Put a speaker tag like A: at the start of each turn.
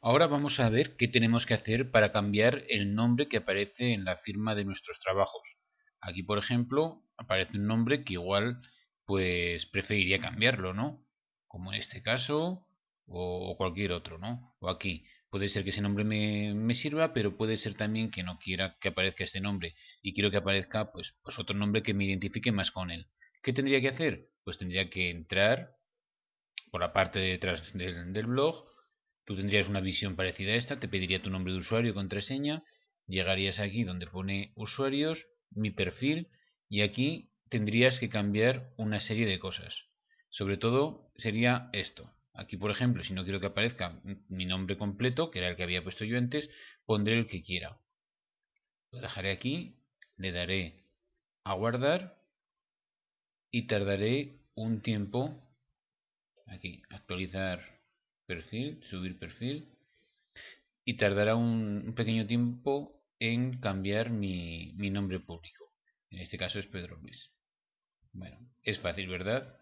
A: Ahora vamos a ver qué tenemos que hacer para cambiar el nombre que aparece en la firma de nuestros trabajos. Aquí, por ejemplo, aparece un nombre que igual pues preferiría cambiarlo, ¿no? Como en este caso o cualquier otro, ¿no? O aquí. Puede ser que ese nombre me, sirva, pero puede ser también que no quiera que aparezca este nombre y quiero que aparezca pues, pues otro nombre que me identifique más con él. ¿Qué tendría que hacer? Pues tendría que entrar por la parte de detrás del blog. Tú tendrías una visión parecida a esta, te pediría tu nombre de usuario y contraseña. Llegarías aquí donde pone usuarios, mi perfil y aquí tendrías que cambiar una serie de cosas. Sobre todo sería esto. Aquí, por ejemplo, si no quiero que aparezca mi nombre completo, que era el que había puesto yo antes, pondré el que quiera. Lo dejaré aquí, le daré a guardar y tardaré un tiempo aquí, actualizar perfil, subir perfil y tardará un, pequeño tiempo en cambiar mi, mi nombre público. En este caso es Pedro Luis. Bueno, es fácil, ¿verdad?